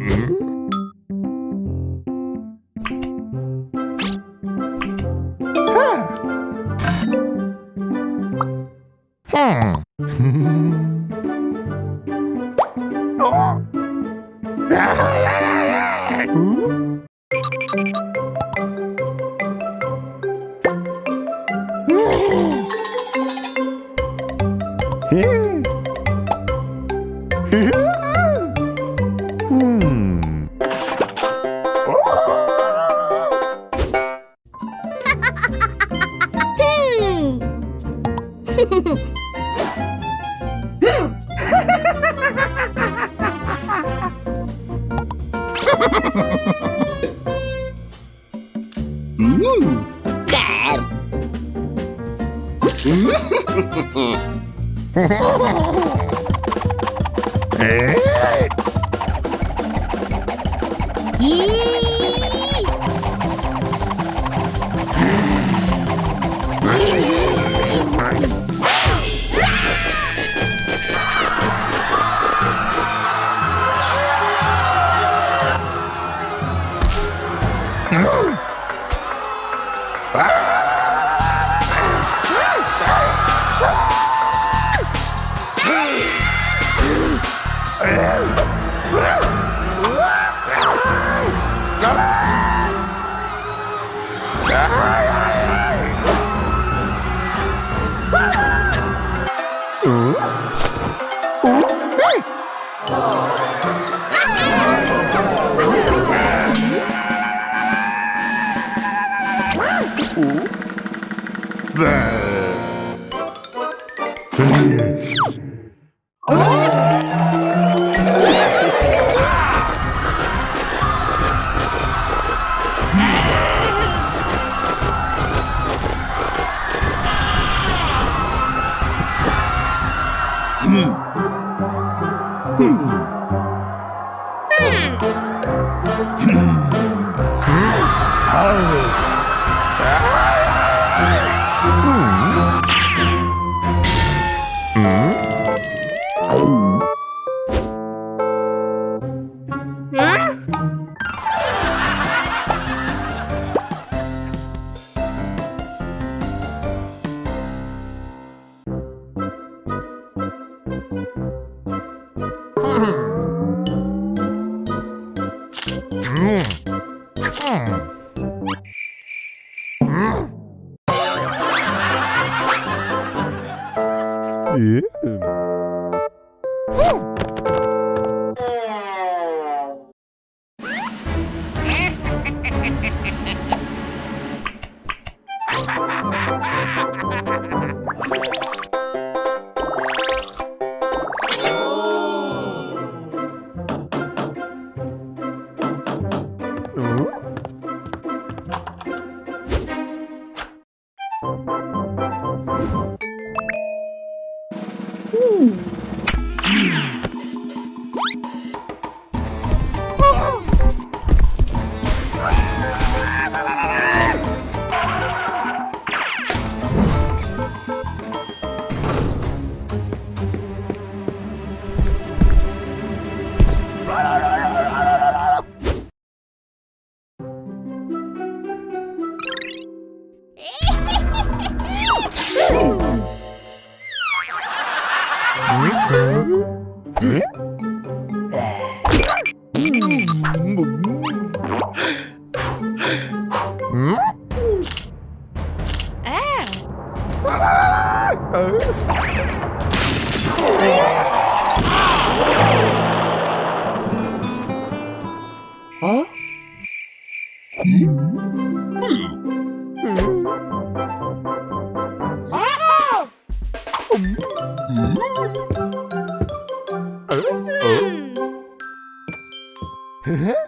Mm-hmm. Yeah. Hmm. え um, três. 嗯。Ooh. 어? Huh?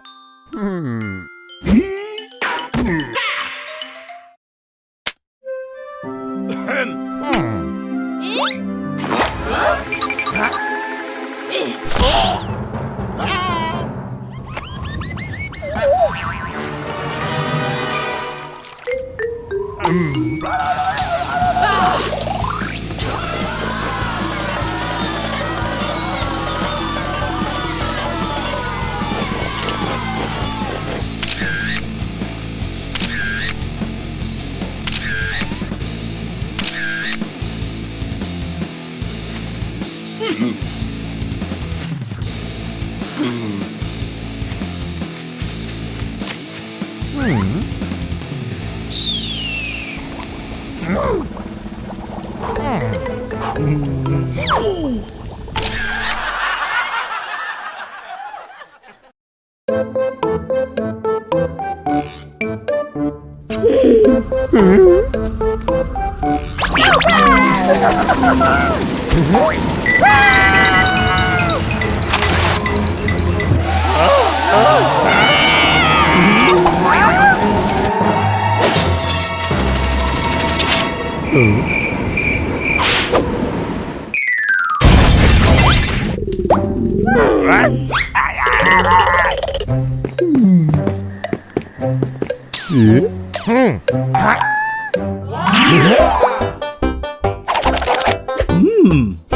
Mm-hmm. Hmm. hmm.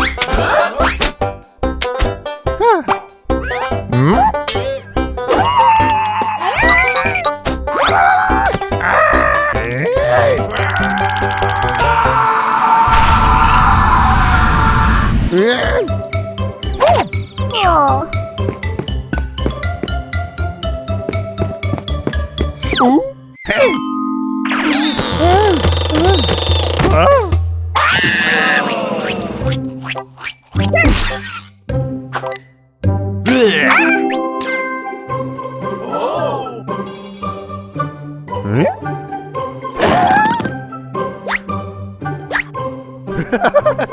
Ha ha ha!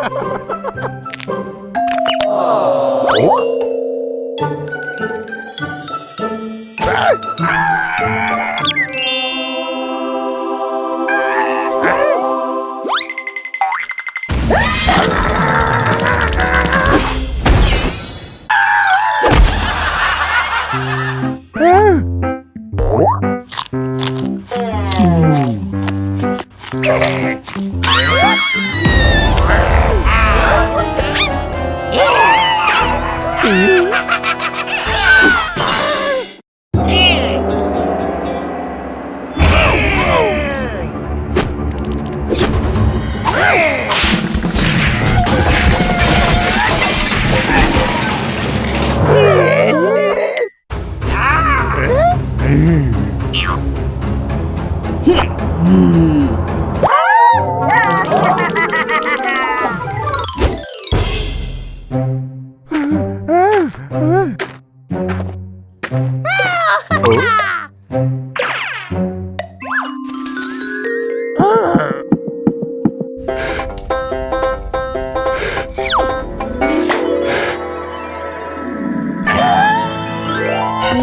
소,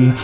음?